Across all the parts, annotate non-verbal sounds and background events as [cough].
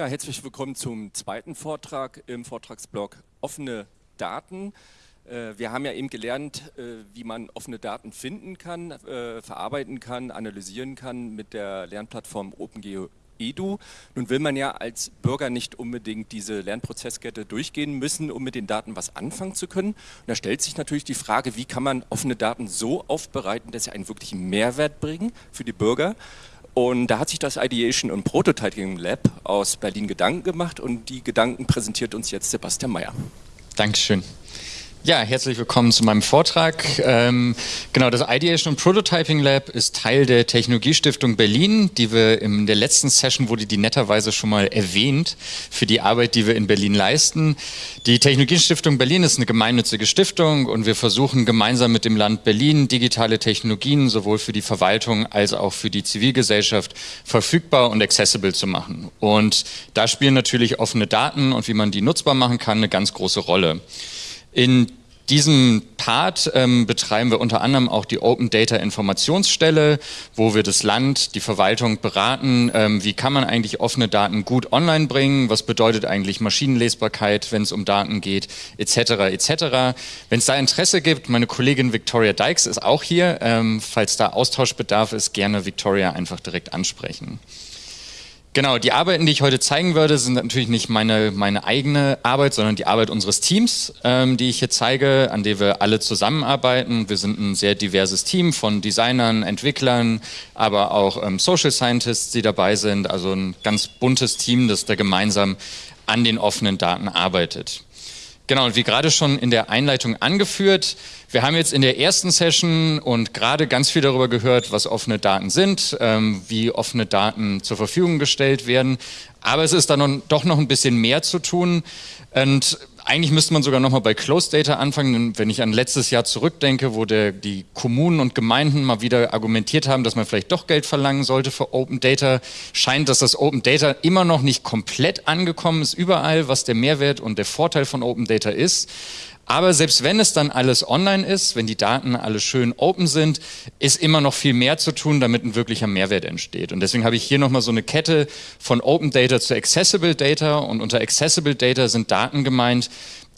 Ja, herzlich willkommen zum zweiten Vortrag im Vortragsblock Offene Daten. Äh, wir haben ja eben gelernt, äh, wie man offene Daten finden kann, äh, verarbeiten kann, analysieren kann mit der Lernplattform OpenGeo Edu. Nun will man ja als Bürger nicht unbedingt diese Lernprozesskette durchgehen müssen, um mit den Daten was anfangen zu können. Und da stellt sich natürlich die Frage, wie kann man offene Daten so aufbereiten, dass sie einen wirklichen Mehrwert bringen für die Bürger und da hat sich das Ideation und Prototyping Lab aus Berlin Gedanken gemacht und die Gedanken präsentiert uns jetzt Sebastian Mayer. Dankeschön. Ja, herzlich willkommen zu meinem Vortrag. Ähm, genau, das Ideation und Prototyping Lab ist Teil der Technologiestiftung Berlin, die wir in der letzten Session wurde die netterweise schon mal erwähnt für die Arbeit, die wir in Berlin leisten. Die Technologiestiftung Berlin ist eine gemeinnützige Stiftung und wir versuchen gemeinsam mit dem Land Berlin digitale Technologien sowohl für die Verwaltung als auch für die Zivilgesellschaft verfügbar und accessible zu machen. Und da spielen natürlich offene Daten und wie man die nutzbar machen kann eine ganz große Rolle. In diesem Part ähm, betreiben wir unter anderem auch die Open Data Informationsstelle, wo wir das Land, die Verwaltung beraten, ähm, wie kann man eigentlich offene Daten gut online bringen, was bedeutet eigentlich Maschinenlesbarkeit, wenn es um Daten geht, etc. etc. Wenn es da Interesse gibt, meine Kollegin Victoria Dykes ist auch hier, ähm, falls da Austauschbedarf ist, gerne Victoria einfach direkt ansprechen. Genau, die Arbeiten, die ich heute zeigen würde, sind natürlich nicht meine, meine eigene Arbeit, sondern die Arbeit unseres Teams, ähm, die ich hier zeige, an der wir alle zusammenarbeiten. Wir sind ein sehr diverses Team von Designern, Entwicklern, aber auch ähm, Social Scientists, die dabei sind. Also ein ganz buntes Team, das da gemeinsam an den offenen Daten arbeitet. Genau, und wie gerade schon in der Einleitung angeführt, wir haben jetzt in der ersten Session und gerade ganz viel darüber gehört, was offene Daten sind, ähm, wie offene Daten zur Verfügung gestellt werden. Aber es ist da noch, doch noch ein bisschen mehr zu tun. Und eigentlich müsste man sogar nochmal bei Closed Data anfangen, wenn ich an letztes Jahr zurückdenke, wo der, die Kommunen und Gemeinden mal wieder argumentiert haben, dass man vielleicht doch Geld verlangen sollte für Open Data, scheint, dass das Open Data immer noch nicht komplett angekommen ist überall, was der Mehrwert und der Vorteil von Open Data ist. Aber selbst wenn es dann alles online ist, wenn die Daten alle schön open sind, ist immer noch viel mehr zu tun, damit ein wirklicher Mehrwert entsteht. Und deswegen habe ich hier nochmal so eine Kette von Open Data zu Accessible Data. Und unter Accessible Data sind Daten gemeint,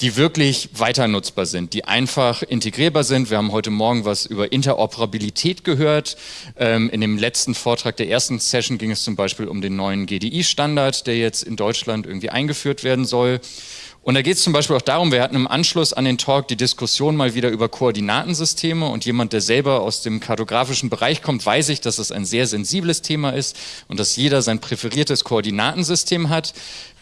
die wirklich weiter nutzbar sind, die einfach integrierbar sind. Wir haben heute Morgen was über Interoperabilität gehört. Ähm, in dem letzten Vortrag der ersten Session ging es zum Beispiel um den neuen GDI-Standard, der jetzt in Deutschland irgendwie eingeführt werden soll. Und da geht es zum Beispiel auch darum, wir hatten im Anschluss an den Talk die Diskussion mal wieder über Koordinatensysteme und jemand, der selber aus dem kartografischen Bereich kommt, weiß ich, dass es ein sehr sensibles Thema ist und dass jeder sein präferiertes Koordinatensystem hat.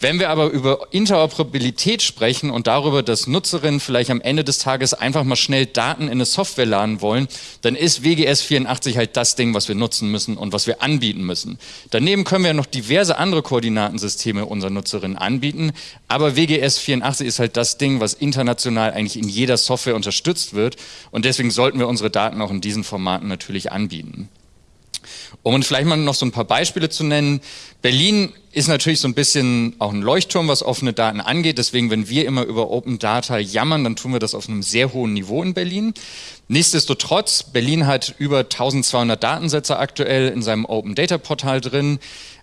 Wenn wir aber über Interoperabilität sprechen und darüber, dass Nutzerinnen vielleicht am Ende des Tages einfach mal schnell Daten in eine Software laden wollen, dann ist WGS 84 halt das Ding, was wir nutzen müssen und was wir anbieten müssen. Daneben können wir noch diverse andere Koordinatensysteme unseren Nutzerinnen anbieten, aber WGS 84 ist halt das Ding, was international eigentlich in jeder Software unterstützt wird und deswegen sollten wir unsere Daten auch in diesen Formaten natürlich anbieten. Um vielleicht mal noch so ein paar Beispiele zu nennen. Berlin ist natürlich so ein bisschen auch ein Leuchtturm, was offene Daten angeht. Deswegen, wenn wir immer über Open Data jammern, dann tun wir das auf einem sehr hohen Niveau in Berlin. Nichtsdestotrotz, Berlin hat über 1200 Datensätze aktuell in seinem Open Data Portal drin.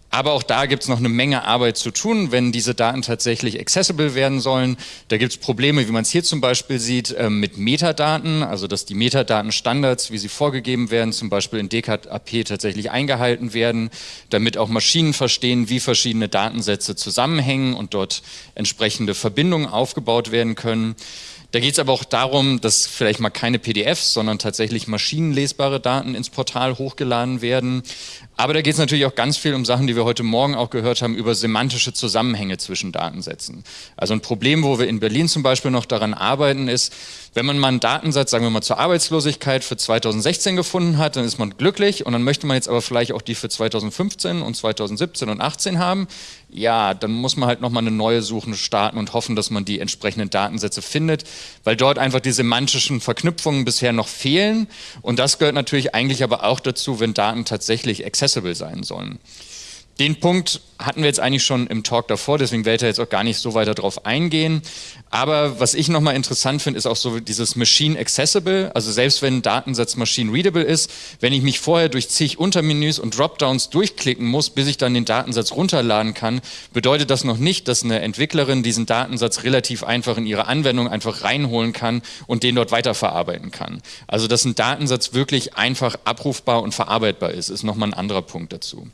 Aber auch da gibt es noch eine Menge Arbeit zu tun, wenn diese Daten tatsächlich accessible werden sollen. Da gibt es Probleme, wie man es hier zum Beispiel sieht, ähm, mit Metadaten, also dass die Metadatenstandards, wie sie vorgegeben werden, zum Beispiel in DKAP tatsächlich eingehalten werden, damit auch Maschinen verstehen, wie verschiedene Datensätze zusammenhängen und dort entsprechende Verbindungen aufgebaut werden können. Da geht es aber auch darum, dass vielleicht mal keine PDFs, sondern tatsächlich maschinenlesbare Daten ins Portal hochgeladen werden. Aber da geht es natürlich auch ganz viel um Sachen, die wir heute Morgen auch gehört haben, über semantische Zusammenhänge zwischen Datensätzen. Also ein Problem, wo wir in Berlin zum Beispiel noch daran arbeiten, ist, wenn man mal einen Datensatz, sagen wir mal zur Arbeitslosigkeit für 2016 gefunden hat, dann ist man glücklich und dann möchte man jetzt aber vielleicht auch die für 2015 und 2017 und 18 haben. Ja, dann muss man halt nochmal eine neue Suche starten und hoffen, dass man die entsprechenden Datensätze findet, weil dort einfach die semantischen Verknüpfungen bisher noch fehlen. Und das gehört natürlich eigentlich aber auch dazu, wenn Daten tatsächlich accessible sein sollen. Den Punkt hatten wir jetzt eigentlich schon im Talk davor, deswegen werde ich jetzt auch gar nicht so weiter drauf eingehen. Aber was ich nochmal interessant finde, ist auch so dieses Machine Accessible, also selbst wenn ein Datensatz Machine Readable ist, wenn ich mich vorher durch zig Untermenüs und Dropdowns durchklicken muss, bis ich dann den Datensatz runterladen kann, bedeutet das noch nicht, dass eine Entwicklerin diesen Datensatz relativ einfach in ihre Anwendung einfach reinholen kann und den dort weiterverarbeiten kann. Also dass ein Datensatz wirklich einfach abrufbar und verarbeitbar ist, ist nochmal ein anderer Punkt dazu.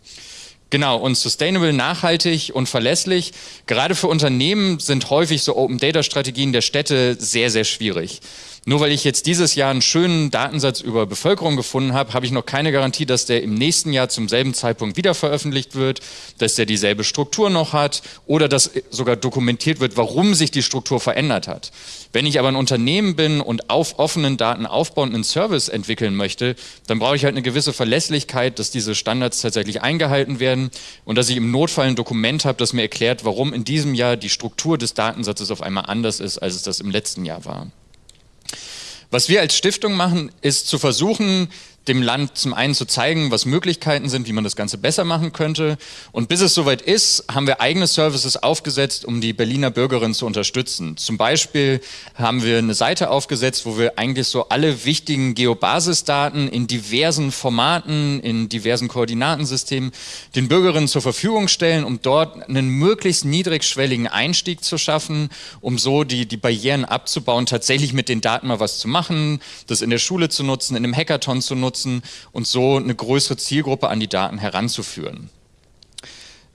Genau, und sustainable, nachhaltig und verlässlich. Gerade für Unternehmen sind häufig so Open Data Strategien der Städte sehr, sehr schwierig. Nur weil ich jetzt dieses Jahr einen schönen Datensatz über Bevölkerung gefunden habe, habe ich noch keine Garantie, dass der im nächsten Jahr zum selben Zeitpunkt wieder veröffentlicht wird, dass der dieselbe Struktur noch hat oder dass sogar dokumentiert wird, warum sich die Struktur verändert hat. Wenn ich aber ein Unternehmen bin und auf offenen Daten aufbauend einen Service entwickeln möchte, dann brauche ich halt eine gewisse Verlässlichkeit, dass diese Standards tatsächlich eingehalten werden und dass ich im Notfall ein Dokument habe, das mir erklärt, warum in diesem Jahr die Struktur des Datensatzes auf einmal anders ist, als es das im letzten Jahr war. Was wir als Stiftung machen, ist zu versuchen, dem Land zum einen zu zeigen, was Möglichkeiten sind, wie man das Ganze besser machen könnte. Und bis es soweit ist, haben wir eigene Services aufgesetzt, um die Berliner Bürgerinnen zu unterstützen. Zum Beispiel haben wir eine Seite aufgesetzt, wo wir eigentlich so alle wichtigen Geobasisdaten in diversen Formaten, in diversen Koordinatensystemen den Bürgerinnen zur Verfügung stellen, um dort einen möglichst niedrigschwelligen Einstieg zu schaffen, um so die, die Barrieren abzubauen, tatsächlich mit den Daten mal was zu machen, das in der Schule zu nutzen, in einem Hackathon zu nutzen, nutzen und so eine größere Zielgruppe an die Daten heranzuführen.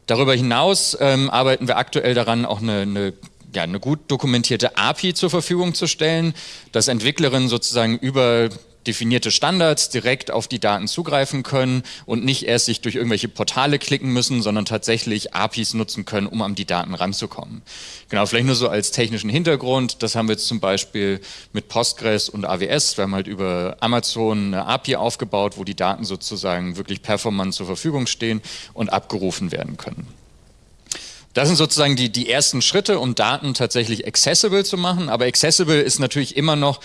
Darüber hinaus ähm, arbeiten wir aktuell daran, auch eine, eine ja, eine gut dokumentierte API zur Verfügung zu stellen, dass Entwicklerinnen sozusagen über definierte Standards direkt auf die Daten zugreifen können und nicht erst sich durch irgendwelche Portale klicken müssen, sondern tatsächlich APIs nutzen können, um an die Daten ranzukommen. Genau, vielleicht nur so als technischen Hintergrund, das haben wir jetzt zum Beispiel mit Postgres und AWS, wir haben halt über Amazon eine API aufgebaut, wo die Daten sozusagen wirklich performant zur Verfügung stehen und abgerufen werden können. Das sind sozusagen die, die ersten Schritte, um Daten tatsächlich accessible zu machen, aber accessible ist natürlich immer noch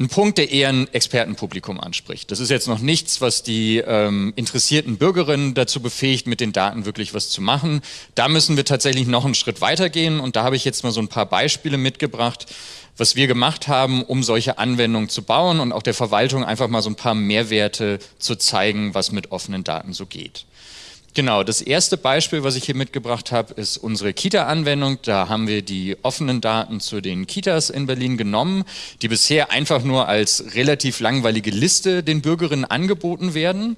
ein Punkt, der eher ein Expertenpublikum anspricht. Das ist jetzt noch nichts, was die ähm, interessierten Bürgerinnen dazu befähigt, mit den Daten wirklich was zu machen. Da müssen wir tatsächlich noch einen Schritt weitergehen und da habe ich jetzt mal so ein paar Beispiele mitgebracht, was wir gemacht haben, um solche Anwendungen zu bauen und auch der Verwaltung einfach mal so ein paar Mehrwerte zu zeigen, was mit offenen Daten so geht. Genau, das erste Beispiel, was ich hier mitgebracht habe, ist unsere Kita-Anwendung. Da haben wir die offenen Daten zu den Kitas in Berlin genommen, die bisher einfach nur als relativ langweilige Liste den Bürgerinnen angeboten werden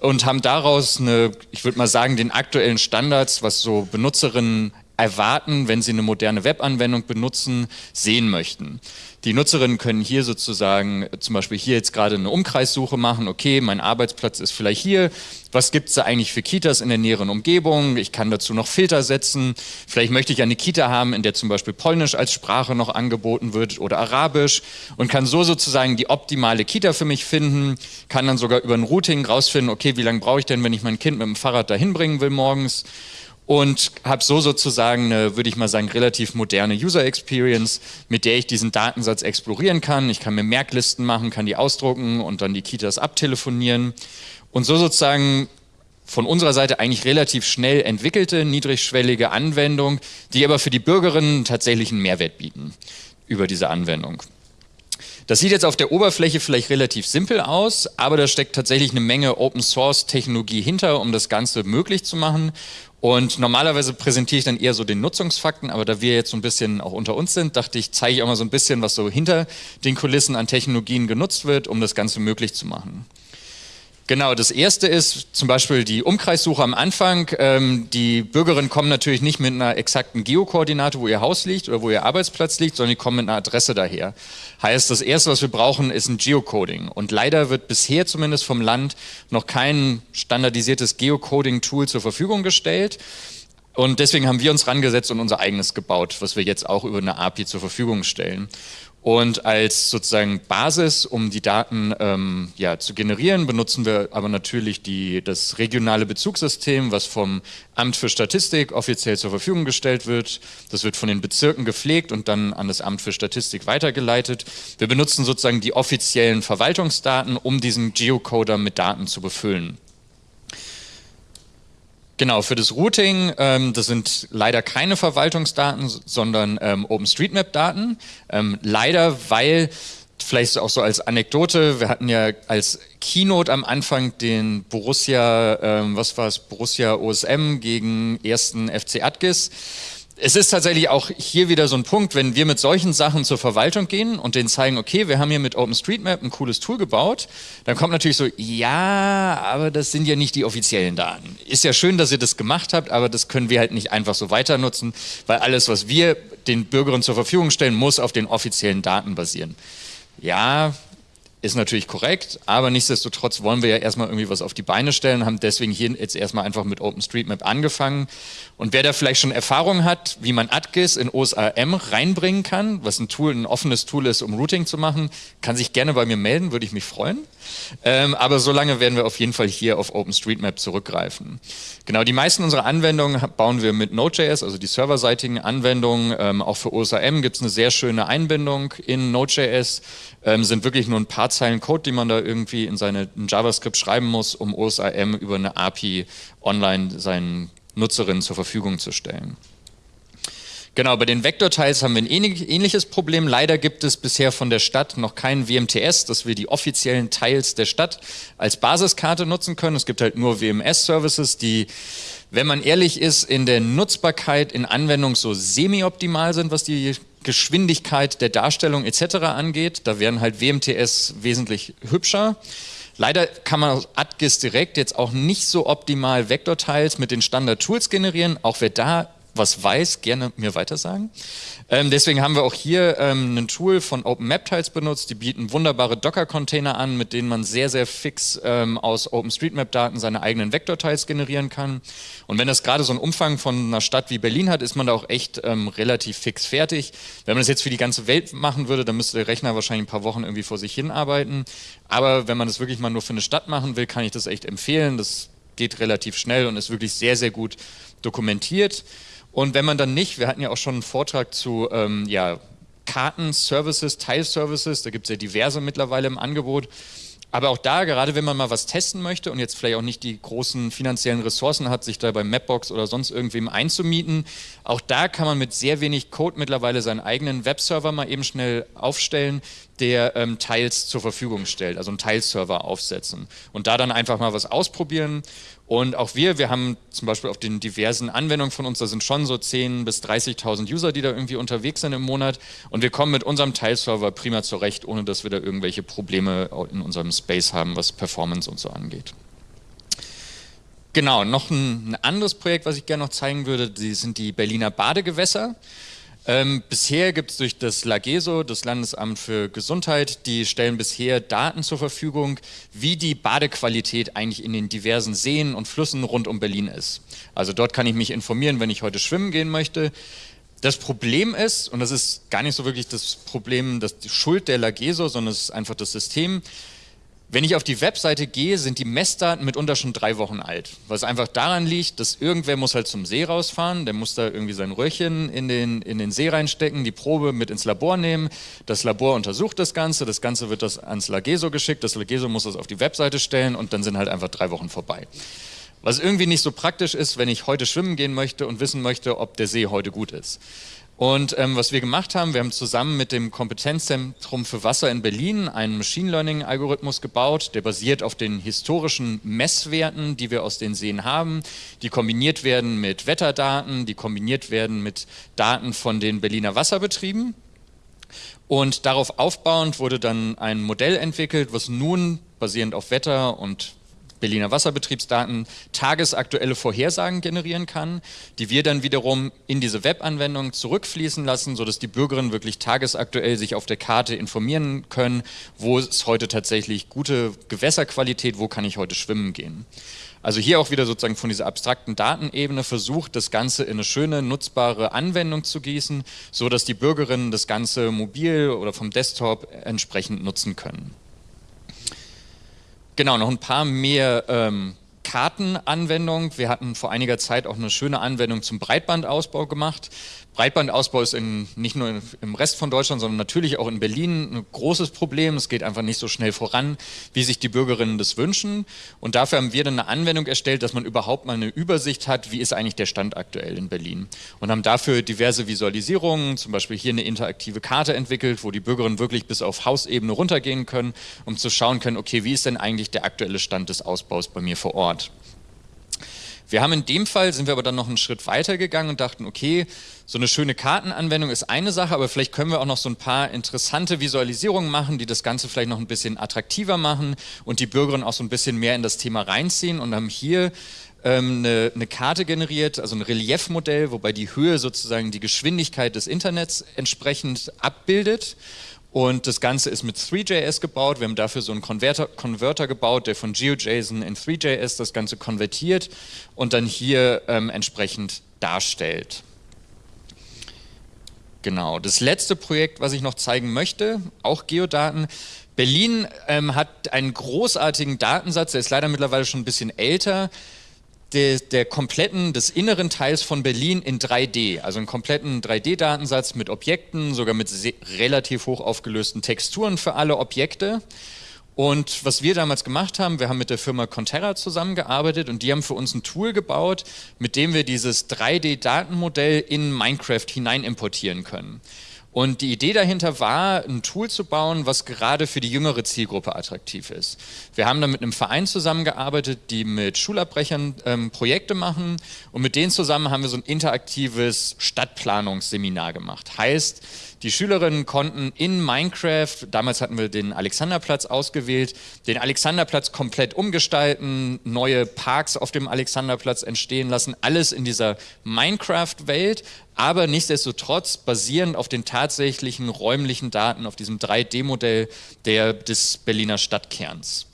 und haben daraus eine, ich würde mal sagen, den aktuellen Standards, was so Benutzerinnen erwarten, wenn sie eine moderne Webanwendung benutzen, sehen möchten. Die Nutzerinnen können hier sozusagen zum Beispiel hier jetzt gerade eine Umkreissuche machen. Okay, mein Arbeitsplatz ist vielleicht hier. Was gibt es da eigentlich für Kitas in der näheren Umgebung? Ich kann dazu noch Filter setzen. Vielleicht möchte ich eine Kita haben, in der zum Beispiel Polnisch als Sprache noch angeboten wird oder Arabisch und kann so sozusagen die optimale Kita für mich finden. Kann dann sogar über ein Routing rausfinden, okay, wie lange brauche ich denn, wenn ich mein Kind mit dem Fahrrad dahin bringen will morgens? Und habe so sozusagen eine, würde ich mal sagen, relativ moderne User Experience, mit der ich diesen Datensatz explorieren kann. Ich kann mir Merklisten machen, kann die ausdrucken und dann die Kitas abtelefonieren und so sozusagen von unserer Seite eigentlich relativ schnell entwickelte, niedrigschwellige Anwendung, die aber für die Bürgerinnen tatsächlich einen Mehrwert bieten über diese Anwendung. Das sieht jetzt auf der Oberfläche vielleicht relativ simpel aus, aber da steckt tatsächlich eine Menge Open Source Technologie hinter, um das Ganze möglich zu machen. Und normalerweise präsentiere ich dann eher so den Nutzungsfakten, aber da wir jetzt so ein bisschen auch unter uns sind, dachte ich, zeige ich auch mal so ein bisschen, was so hinter den Kulissen an Technologien genutzt wird, um das Ganze möglich zu machen. Genau, das erste ist zum Beispiel die Umkreissuche am Anfang. Ähm, die Bürgerinnen kommen natürlich nicht mit einer exakten Geokoordinate, wo ihr Haus liegt oder wo ihr Arbeitsplatz liegt, sondern die kommen mit einer Adresse daher. Heißt, das erste, was wir brauchen, ist ein Geocoding. Und leider wird bisher zumindest vom Land noch kein standardisiertes Geocoding-Tool zur Verfügung gestellt. Und deswegen haben wir uns rangesetzt und unser eigenes gebaut, was wir jetzt auch über eine API zur Verfügung stellen. Und als sozusagen Basis, um die Daten ähm, ja, zu generieren, benutzen wir aber natürlich die, das regionale Bezugssystem, was vom Amt für Statistik offiziell zur Verfügung gestellt wird. Das wird von den Bezirken gepflegt und dann an das Amt für Statistik weitergeleitet. Wir benutzen sozusagen die offiziellen Verwaltungsdaten, um diesen Geocoder mit Daten zu befüllen. Genau, für das Routing, ähm, das sind leider keine Verwaltungsdaten, sondern ähm, OpenStreetMap-Daten. Ähm, leider, weil, vielleicht auch so als Anekdote, wir hatten ja als Keynote am Anfang den Borussia, ähm, was war es, Borussia OSM gegen ersten FC Adgis es ist tatsächlich auch hier wieder so ein Punkt, wenn wir mit solchen Sachen zur Verwaltung gehen und denen zeigen, okay, wir haben hier mit OpenStreetMap ein cooles Tool gebaut, dann kommt natürlich so, ja, aber das sind ja nicht die offiziellen Daten. Ist ja schön, dass ihr das gemacht habt, aber das können wir halt nicht einfach so weiter nutzen, weil alles, was wir den Bürgerinnen zur Verfügung stellen, muss auf den offiziellen Daten basieren. Ja, ist natürlich korrekt, aber nichtsdestotrotz wollen wir ja erstmal irgendwie was auf die Beine stellen, haben deswegen hier jetzt erstmal einfach mit OpenStreetMap angefangen. Und wer da vielleicht schon Erfahrung hat, wie man AtGIS in OSAM reinbringen kann, was ein Tool, ein offenes Tool ist, um Routing zu machen, kann sich gerne bei mir melden, würde ich mich freuen. Ähm, aber solange werden wir auf jeden Fall hier auf OpenStreetMap zurückgreifen. Genau, die meisten unserer Anwendungen bauen wir mit Node.js, also die serverseitigen Anwendungen. Ähm, auch für OSAM gibt es eine sehr schöne Einbindung in Node.js. Ähm, sind wirklich nur ein paar Zeilen Code, die man da irgendwie in seine in JavaScript schreiben muss, um OSAM über eine API online seinen Nutzerinnen zur Verfügung zu stellen. Genau, bei den Vektorteils haben wir ein ähnliches Problem. Leider gibt es bisher von der Stadt noch kein WMTS, dass wir die offiziellen Teils der Stadt als Basiskarte nutzen können. Es gibt halt nur WMS-Services, die, wenn man ehrlich ist, in der Nutzbarkeit in Anwendung so semi-optimal sind, was die Geschwindigkeit der Darstellung etc. angeht. Da wären halt WMTS wesentlich hübscher. Leider kann man aus AtGIS direkt jetzt auch nicht so optimal Vektorteils mit den Standard-Tools generieren, auch wer da was weiß, gerne mir weitersagen. Ähm, deswegen haben wir auch hier ähm, ein Tool von OpenMapTiles benutzt. Die bieten wunderbare Docker-Container an, mit denen man sehr, sehr fix ähm, aus OpenStreetMap-Daten seine eigenen Vektorteils generieren kann. Und wenn das gerade so einen Umfang von einer Stadt wie Berlin hat, ist man da auch echt ähm, relativ fix fertig. Wenn man das jetzt für die ganze Welt machen würde, dann müsste der Rechner wahrscheinlich ein paar Wochen irgendwie vor sich hin arbeiten. Aber wenn man das wirklich mal nur für eine Stadt machen will, kann ich das echt empfehlen. Das geht relativ schnell und ist wirklich sehr, sehr gut dokumentiert. Und wenn man dann nicht, wir hatten ja auch schon einen Vortrag zu ähm, ja, Karten-Services, Teilservices, da gibt es ja diverse mittlerweile im Angebot. Aber auch da, gerade wenn man mal was testen möchte und jetzt vielleicht auch nicht die großen finanziellen Ressourcen hat, sich da bei Mapbox oder sonst irgendwem einzumieten, auch da kann man mit sehr wenig Code mittlerweile seinen eigenen Webserver mal eben schnell aufstellen, der ähm, Teils zur Verfügung stellt, also einen Teilserver aufsetzen und da dann einfach mal was ausprobieren. Und auch wir, wir haben zum Beispiel auf den diversen Anwendungen von uns, da sind schon so 10.000 bis 30.000 User, die da irgendwie unterwegs sind im Monat und wir kommen mit unserem Teilserver prima zurecht, ohne dass wir da irgendwelche Probleme in unserem Space haben, was Performance und so angeht. Genau, noch ein, ein anderes Projekt, was ich gerne noch zeigen würde, die sind die Berliner Badegewässer. Ähm, bisher gibt es durch das LAGESO, das Landesamt für Gesundheit, die stellen bisher Daten zur Verfügung, wie die Badequalität eigentlich in den diversen Seen und Flüssen rund um Berlin ist. Also dort kann ich mich informieren, wenn ich heute schwimmen gehen möchte. Das Problem ist, und das ist gar nicht so wirklich das Problem, das die Schuld der LAGESO, sondern es ist einfach das System, wenn ich auf die Webseite gehe, sind die Messdaten mitunter schon drei Wochen alt. Was einfach daran liegt, dass irgendwer muss halt zum See rausfahren, der muss da irgendwie sein Röhrchen in den, in den See reinstecken, die Probe mit ins Labor nehmen, das Labor untersucht das Ganze, das Ganze wird das ans Lageso geschickt, das Lageso muss das auf die Webseite stellen und dann sind halt einfach drei Wochen vorbei. Was irgendwie nicht so praktisch ist, wenn ich heute schwimmen gehen möchte und wissen möchte, ob der See heute gut ist. Und ähm, was wir gemacht haben, wir haben zusammen mit dem Kompetenzzentrum für Wasser in Berlin einen Machine Learning Algorithmus gebaut, der basiert auf den historischen Messwerten, die wir aus den Seen haben, die kombiniert werden mit Wetterdaten, die kombiniert werden mit Daten von den Berliner Wasserbetrieben. Und darauf aufbauend wurde dann ein Modell entwickelt, was nun basierend auf Wetter und Berliner Wasserbetriebsdaten tagesaktuelle Vorhersagen generieren kann, die wir dann wiederum in diese Webanwendung zurückfließen lassen, sodass die Bürgerinnen wirklich tagesaktuell sich auf der Karte informieren können, wo ist heute tatsächlich gute Gewässerqualität, wo kann ich heute schwimmen gehen. Also hier auch wieder sozusagen von dieser abstrakten Datenebene versucht, das Ganze in eine schöne, nutzbare Anwendung zu gießen, so dass die Bürgerinnen das Ganze mobil oder vom Desktop entsprechend nutzen können. Genau, noch ein paar mehr ähm, Kartenanwendung. Wir hatten vor einiger Zeit auch eine schöne Anwendung zum Breitbandausbau gemacht. Breitbandausbau ist in, nicht nur im Rest von Deutschland, sondern natürlich auch in Berlin ein großes Problem. Es geht einfach nicht so schnell voran, wie sich die Bürgerinnen das wünschen. Und dafür haben wir dann eine Anwendung erstellt, dass man überhaupt mal eine Übersicht hat, wie ist eigentlich der Stand aktuell in Berlin. Und haben dafür diverse Visualisierungen, zum Beispiel hier eine interaktive Karte entwickelt, wo die Bürgerinnen wirklich bis auf Hausebene runtergehen können, um zu schauen können, okay, wie ist denn eigentlich der aktuelle Stand des Ausbaus bei mir vor Ort. Wir haben in dem Fall, sind wir aber dann noch einen Schritt weiter gegangen und dachten, okay, so eine schöne Kartenanwendung ist eine Sache, aber vielleicht können wir auch noch so ein paar interessante Visualisierungen machen, die das Ganze vielleicht noch ein bisschen attraktiver machen und die Bürgerinnen auch so ein bisschen mehr in das Thema reinziehen und haben hier ähm, eine, eine Karte generiert, also ein Reliefmodell, wobei die Höhe sozusagen die Geschwindigkeit des Internets entsprechend abbildet. Und das Ganze ist mit 3JS gebaut. Wir haben dafür so einen Converter, Converter gebaut, der von GeoJSON in 3JS das Ganze konvertiert und dann hier ähm, entsprechend darstellt. Genau, das letzte Projekt, was ich noch zeigen möchte, auch Geodaten. Berlin ähm, hat einen großartigen Datensatz, der ist leider mittlerweile schon ein bisschen älter der, der kompletten, des inneren Teils von Berlin in 3D, also einen kompletten 3D-Datensatz mit Objekten, sogar mit relativ hoch aufgelösten Texturen für alle Objekte. Und was wir damals gemacht haben, wir haben mit der Firma Conterra zusammengearbeitet und die haben für uns ein Tool gebaut, mit dem wir dieses 3D-Datenmodell in Minecraft hinein importieren können. Und die Idee dahinter war, ein Tool zu bauen, was gerade für die jüngere Zielgruppe attraktiv ist. Wir haben dann mit einem Verein zusammengearbeitet, die mit Schulabbrechern ähm, Projekte machen und mit denen zusammen haben wir so ein interaktives Stadtplanungsseminar gemacht. Heißt, die Schülerinnen konnten in Minecraft, damals hatten wir den Alexanderplatz ausgewählt, den Alexanderplatz komplett umgestalten, neue Parks auf dem Alexanderplatz entstehen lassen, alles in dieser Minecraft-Welt, aber nichtsdestotrotz basierend auf den tatsächlichen räumlichen Daten, auf diesem 3D-Modell des Berliner Stadtkerns.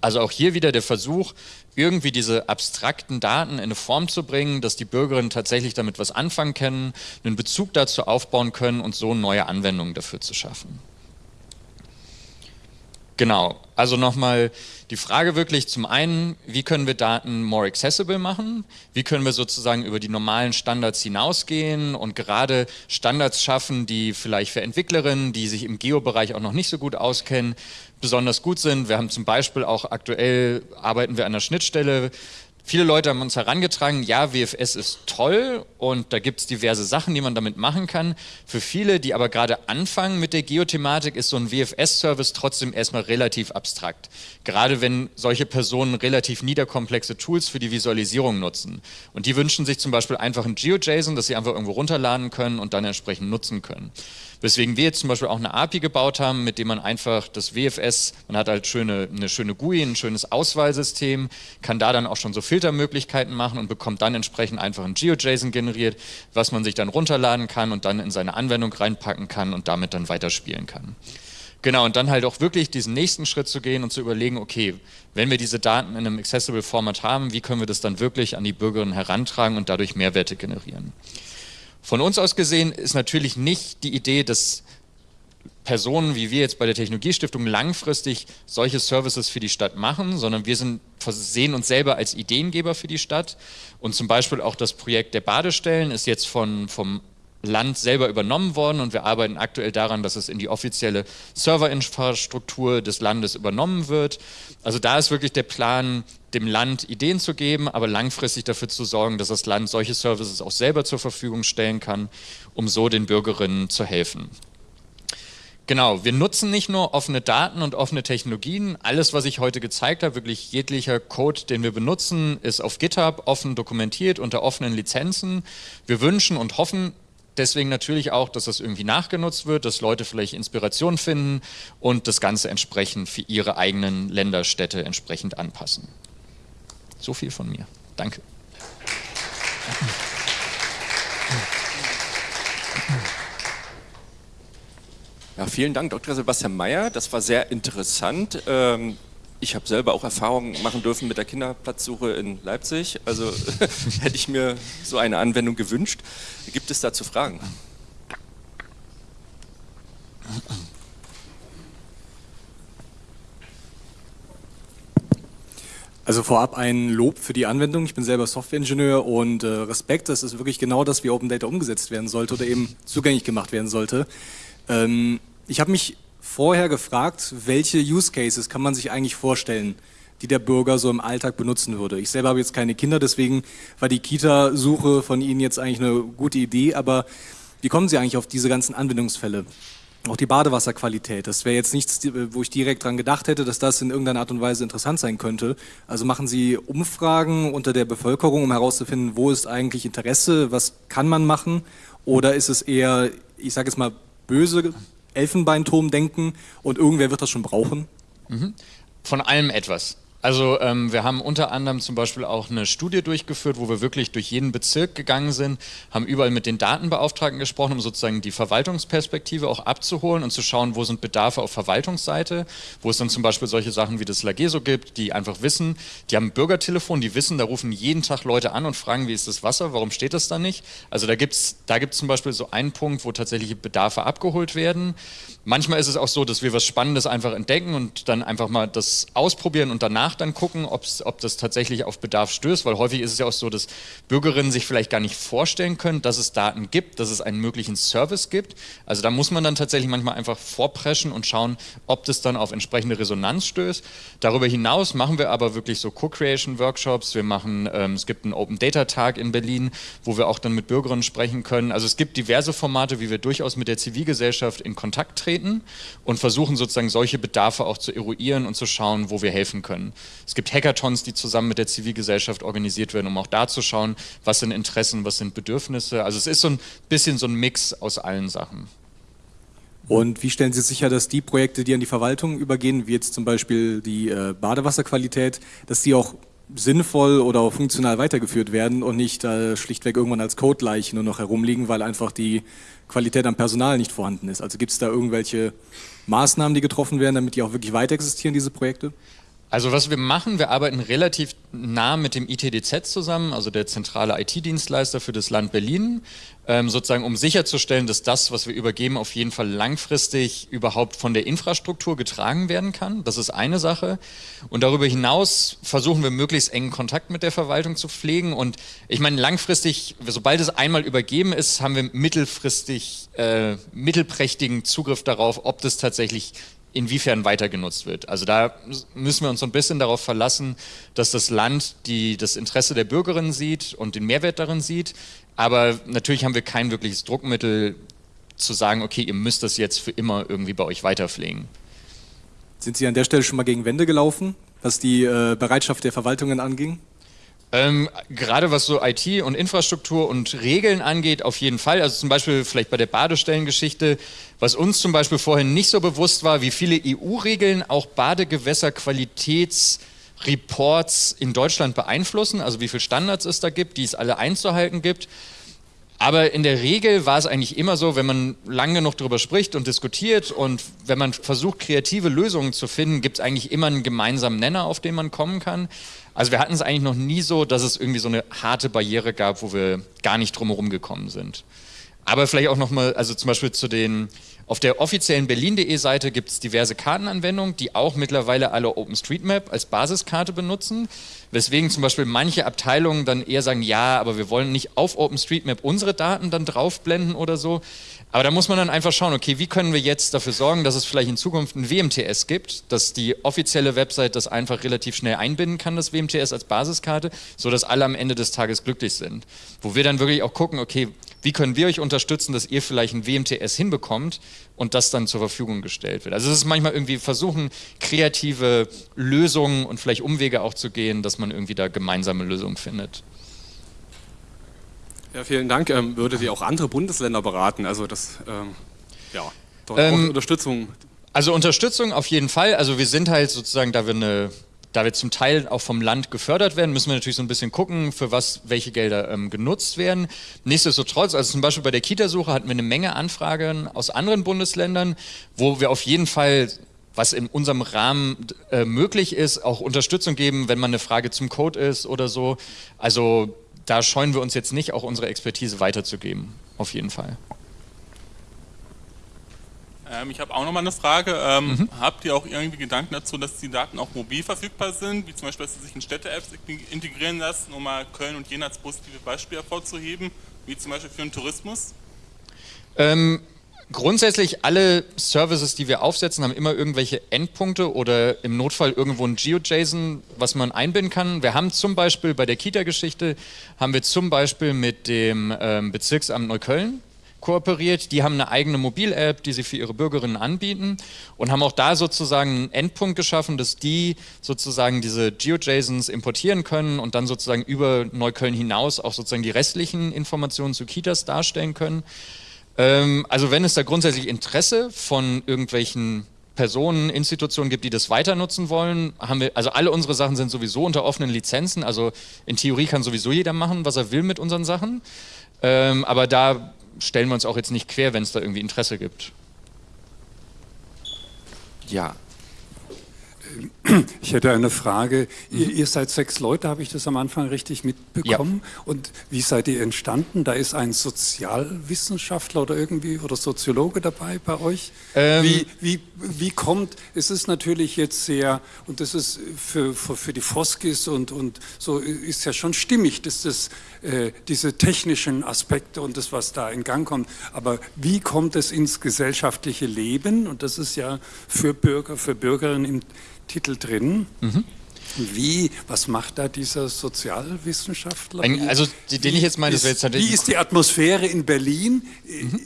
Also auch hier wieder der Versuch, irgendwie diese abstrakten Daten in eine Form zu bringen, dass die Bürgerinnen tatsächlich damit was anfangen können, einen Bezug dazu aufbauen können und so neue Anwendungen dafür zu schaffen. Genau, also nochmal die Frage wirklich zum einen, wie können wir Daten more accessible machen? Wie können wir sozusagen über die normalen Standards hinausgehen und gerade Standards schaffen, die vielleicht für Entwicklerinnen, die sich im Geo-Bereich auch noch nicht so gut auskennen, besonders gut sind. Wir haben zum Beispiel auch aktuell, arbeiten wir an der Schnittstelle Viele Leute haben uns herangetragen, ja, WFS ist toll und da gibt es diverse Sachen, die man damit machen kann. Für viele, die aber gerade anfangen mit der Geothematik, ist so ein WFS-Service trotzdem erstmal relativ abstrakt. Gerade wenn solche Personen relativ niederkomplexe Tools für die Visualisierung nutzen. Und die wünschen sich zum Beispiel einfach ein GeoJSON, das sie einfach irgendwo runterladen können und dann entsprechend nutzen können. Weswegen wir jetzt zum Beispiel auch eine API gebaut haben, mit dem man einfach das WFS, man hat halt schöne, eine schöne GUI, ein schönes Auswahlsystem, kann da dann auch schon so Filtermöglichkeiten machen und bekommt dann entsprechend einfach ein GeoJSON generiert, was man sich dann runterladen kann und dann in seine Anwendung reinpacken kann und damit dann weiterspielen kann. Genau, und dann halt auch wirklich diesen nächsten Schritt zu gehen und zu überlegen, okay, wenn wir diese Daten in einem Accessible Format haben, wie können wir das dann wirklich an die Bürgerinnen herantragen und dadurch Mehrwerte generieren? Von uns aus gesehen ist natürlich nicht die Idee, dass Personen wie wir jetzt bei der Technologiestiftung langfristig solche Services für die Stadt machen, sondern wir sind, sehen uns selber als Ideengeber für die Stadt. Und zum Beispiel auch das Projekt der Badestellen ist jetzt von, vom Land selber übernommen worden und wir arbeiten aktuell daran, dass es in die offizielle Serverinfrastruktur des Landes übernommen wird. Also da ist wirklich der Plan, dem Land Ideen zu geben, aber langfristig dafür zu sorgen, dass das Land solche Services auch selber zur Verfügung stellen kann, um so den Bürgerinnen zu helfen. Genau, wir nutzen nicht nur offene Daten und offene Technologien. Alles, was ich heute gezeigt habe, wirklich jeglicher Code, den wir benutzen, ist auf GitHub offen dokumentiert unter offenen Lizenzen. Wir wünschen und hoffen deswegen natürlich auch, dass das irgendwie nachgenutzt wird, dass Leute vielleicht Inspiration finden und das Ganze entsprechend für ihre eigenen Länderstädte entsprechend anpassen. So viel von mir. Danke. Ja, vielen Dank, Dr. Sebastian Mayer. Das war sehr interessant. Ähm, ich habe selber auch Erfahrungen machen dürfen mit der Kinderplatzsuche in Leipzig. Also [laughs] hätte ich mir so eine Anwendung gewünscht. Gibt es dazu Fragen? Also vorab ein Lob für die Anwendung. Ich bin selber Softwareingenieur und äh, Respekt, dass es wirklich genau das wie Open Data umgesetzt werden sollte oder eben zugänglich gemacht werden sollte. Ähm, ich habe mich vorher gefragt, welche Use Cases kann man sich eigentlich vorstellen, die der Bürger so im Alltag benutzen würde. Ich selber habe jetzt keine Kinder, deswegen war die Kita-Suche von Ihnen jetzt eigentlich eine gute Idee, aber wie kommen Sie eigentlich auf diese ganzen Anwendungsfälle? Auch die Badewasserqualität, das wäre jetzt nichts, wo ich direkt dran gedacht hätte, dass das in irgendeiner Art und Weise interessant sein könnte. Also machen Sie Umfragen unter der Bevölkerung, um herauszufinden, wo ist eigentlich Interesse, was kann man machen? Oder ist es eher, ich sage jetzt mal, böse Elfenbeinturm-Denken und irgendwer wird das schon brauchen? Mhm. Von allem etwas. Also ähm, wir haben unter anderem zum Beispiel auch eine Studie durchgeführt, wo wir wirklich durch jeden Bezirk gegangen sind, haben überall mit den Datenbeauftragten gesprochen, um sozusagen die Verwaltungsperspektive auch abzuholen und zu schauen, wo sind Bedarfe auf Verwaltungsseite, wo es dann zum Beispiel solche Sachen wie das Lageso gibt, die einfach wissen, die haben ein Bürgertelefon, die wissen, da rufen jeden Tag Leute an und fragen, wie ist das Wasser, warum steht das da nicht? Also da gibt es da gibt's zum Beispiel so einen Punkt, wo tatsächliche Bedarfe abgeholt werden. Manchmal ist es auch so, dass wir was Spannendes einfach entdecken und dann einfach mal das ausprobieren und danach dann gucken, ob das tatsächlich auf Bedarf stößt, weil häufig ist es ja auch so, dass Bürgerinnen sich vielleicht gar nicht vorstellen können, dass es Daten gibt, dass es einen möglichen Service gibt. Also da muss man dann tatsächlich manchmal einfach vorpreschen und schauen, ob das dann auf entsprechende Resonanz stößt. Darüber hinaus machen wir aber wirklich so Co-Creation-Workshops. Wir machen, ähm, es gibt einen Open Data Tag in Berlin, wo wir auch dann mit Bürgerinnen sprechen können. Also es gibt diverse Formate, wie wir durchaus mit der Zivilgesellschaft in Kontakt treten und versuchen sozusagen solche Bedarfe auch zu eruieren und zu schauen, wo wir helfen können. Es gibt Hackathons, die zusammen mit der Zivilgesellschaft organisiert werden, um auch da zu schauen, was sind Interessen, was sind Bedürfnisse. Also es ist so ein bisschen so ein Mix aus allen Sachen. Und wie stellen Sie sicher, dass die Projekte, die an die Verwaltung übergehen, wie jetzt zum Beispiel die äh, Badewasserqualität, dass die auch sinnvoll oder auch funktional weitergeführt werden und nicht äh, schlichtweg irgendwann als Codeleichen nur noch herumliegen, weil einfach die Qualität am Personal nicht vorhanden ist. Also gibt es da irgendwelche Maßnahmen, die getroffen werden, damit die auch wirklich weiter existieren, diese Projekte? Also was wir machen, wir arbeiten relativ nah mit dem ITDZ zusammen, also der zentrale IT-Dienstleister für das Land Berlin, ähm, sozusagen um sicherzustellen, dass das, was wir übergeben, auf jeden Fall langfristig überhaupt von der Infrastruktur getragen werden kann. Das ist eine Sache. Und darüber hinaus versuchen wir möglichst engen Kontakt mit der Verwaltung zu pflegen. Und ich meine, langfristig, sobald es einmal übergeben ist, haben wir mittelfristig äh, mittelprächtigen Zugriff darauf, ob das tatsächlich inwiefern weiter genutzt wird. Also da müssen wir uns so ein bisschen darauf verlassen, dass das Land die, das Interesse der Bürgerinnen sieht und den Mehrwert darin sieht. Aber natürlich haben wir kein wirkliches Druckmittel zu sagen, okay, ihr müsst das jetzt für immer irgendwie bei euch weiterpflegen. Sind Sie an der Stelle schon mal gegen Wände gelaufen, was die äh, Bereitschaft der Verwaltungen anging? Ähm, gerade was so IT und Infrastruktur und Regeln angeht, auf jeden Fall. Also zum Beispiel vielleicht bei der Badestellengeschichte, was uns zum Beispiel vorhin nicht so bewusst war, wie viele EU-Regeln auch Badegewässerqualitätsreports in Deutschland beeinflussen, also wie viele Standards es da gibt, die es alle einzuhalten gibt. Aber in der Regel war es eigentlich immer so, wenn man lange genug darüber spricht und diskutiert und wenn man versucht, kreative Lösungen zu finden, gibt es eigentlich immer einen gemeinsamen Nenner, auf den man kommen kann. Also wir hatten es eigentlich noch nie so, dass es irgendwie so eine harte Barriere gab, wo wir gar nicht drumherum gekommen sind. Aber vielleicht auch nochmal, also zum Beispiel zu den, auf der offiziellen berlin.de Seite gibt es diverse Kartenanwendungen, die auch mittlerweile alle OpenStreetMap als Basiskarte benutzen, weswegen zum Beispiel manche Abteilungen dann eher sagen, ja, aber wir wollen nicht auf OpenStreetMap unsere Daten dann draufblenden oder so. Aber da muss man dann einfach schauen, okay, wie können wir jetzt dafür sorgen, dass es vielleicht in Zukunft ein WMTS gibt, dass die offizielle Website das einfach relativ schnell einbinden kann, das WMTS als Basiskarte, sodass alle am Ende des Tages glücklich sind. Wo wir dann wirklich auch gucken, okay, wie können wir euch unterstützen, dass ihr vielleicht ein WMTS hinbekommt und das dann zur Verfügung gestellt wird. Also es ist manchmal irgendwie versuchen, kreative Lösungen und vielleicht Umwege auch zu gehen, dass man irgendwie da gemeinsame Lösungen findet. Ja, vielen Dank. Ähm, würde Sie auch andere Bundesländer beraten? Also das, ähm, ja, dort ähm, Unterstützung. Also Unterstützung auf jeden Fall. Also wir sind halt sozusagen, da wir eine da wir zum Teil auch vom Land gefördert werden, müssen wir natürlich so ein bisschen gucken, für was welche Gelder ähm, genutzt werden. Nichtsdestotrotz, also zum Beispiel bei der Kitasuche hatten wir eine Menge Anfragen aus anderen Bundesländern, wo wir auf jeden Fall was in unserem Rahmen äh, möglich ist, auch Unterstützung geben, wenn man eine Frage zum Code ist oder so. Also da scheuen wir uns jetzt nicht, auch unsere Expertise weiterzugeben, auf jeden Fall. Ähm, ich habe auch noch mal eine Frage. Ähm, mhm. Habt ihr auch irgendwie Gedanken dazu, dass die Daten auch mobil verfügbar sind, wie zum Beispiel, dass sie sich in Städte-Apps integrieren lassen, um mal Köln und Jena als positive Beispiele hervorzuheben, wie zum Beispiel für den Tourismus? Ähm, grundsätzlich alle Services, die wir aufsetzen, haben immer irgendwelche Endpunkte oder im Notfall irgendwo ein GeoJSON, was man einbinden kann. Wir haben zum Beispiel bei der Kita-Geschichte, haben wir zum Beispiel mit dem ähm, Bezirksamt Neukölln kooperiert. Die haben eine eigene Mobil-App, die sie für ihre Bürgerinnen anbieten und haben auch da sozusagen einen Endpunkt geschaffen, dass die sozusagen diese GeoJSONs importieren können und dann sozusagen über Neukölln hinaus auch sozusagen die restlichen Informationen zu Kitas darstellen können. Ähm, also wenn es da grundsätzlich Interesse von irgendwelchen Personen, Institutionen gibt, die das weiter nutzen wollen, haben wir, also alle unsere Sachen sind sowieso unter offenen Lizenzen, also in Theorie kann sowieso jeder machen, was er will mit unseren Sachen, ähm, aber da stellen wir uns auch jetzt nicht quer, wenn es da irgendwie Interesse gibt. Ja, ich hätte eine Frage. Ihr, ihr, seid sechs Leute, habe ich das am Anfang richtig mitbekommen? Ja. Und wie seid ihr entstanden? Da ist ein Sozialwissenschaftler oder irgendwie oder Soziologe dabei bei euch. Ähm. Wie, wie, wie kommt, es ist natürlich jetzt sehr, und das ist für, für, für die Foskis und, und so ist ja schon stimmig, dass das, äh, diese technischen Aspekte und das, was da in Gang kommt. Aber wie kommt es ins gesellschaftliche Leben? Und das ist ja für Bürger, für Bürgerinnen im Titel drin. Mhm. Wie, was macht da dieser Sozialwissenschaftler? Ein, also den ich jetzt meine, wäre jetzt Wie ist die Atmosphäre in Berlin? Mhm.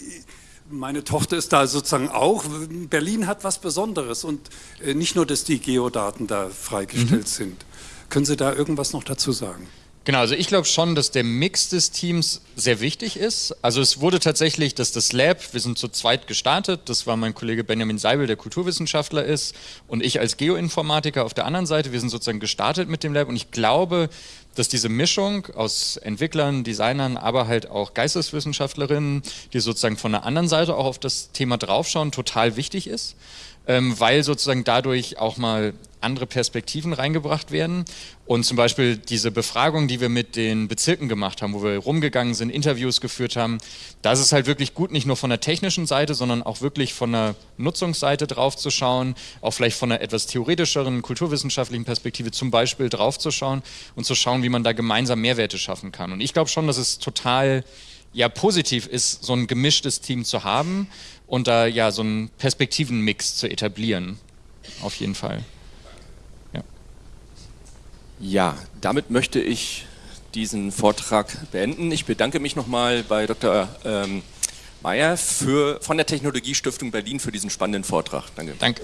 Meine Tochter ist da sozusagen auch. Berlin hat was Besonderes und äh, nicht nur, dass die Geodaten da freigestellt mhm. sind. Können Sie da irgendwas noch dazu sagen? Genau, also ich glaube schon, dass der Mix des Teams sehr wichtig ist. Also es wurde tatsächlich, dass das Lab, wir sind zu zweit gestartet, das war mein Kollege Benjamin Seibel, der Kulturwissenschaftler ist, und ich als Geoinformatiker auf der anderen Seite, wir sind sozusagen gestartet mit dem Lab und ich glaube, dass diese Mischung aus Entwicklern, Designern, aber halt auch Geisteswissenschaftlerinnen, die sozusagen von der anderen Seite auch auf das Thema draufschauen, total wichtig ist ähm, weil sozusagen dadurch auch mal andere Perspektiven reingebracht werden. Und zum Beispiel diese Befragung, die wir mit den Bezirken gemacht haben, wo wir rumgegangen sind, Interviews geführt haben, da ist es halt wirklich gut, nicht nur von der technischen Seite, sondern auch wirklich von der Nutzungsseite drauf zu schauen, auch vielleicht von einer etwas theoretischeren, kulturwissenschaftlichen Perspektive zum Beispiel drauf zu schauen und zu schauen, wie man da gemeinsam Mehrwerte schaffen kann. Und ich glaube schon, dass es total ja positiv ist, so ein gemischtes Team zu haben und da ja so einen Perspektivenmix zu etablieren. Auf jeden Fall. Ja, damit möchte ich diesen Vortrag beenden. Ich bedanke mich nochmal bei Dr. Ähm, Meyer von der Technologiestiftung Berlin für diesen spannenden Vortrag. Danke. Danke.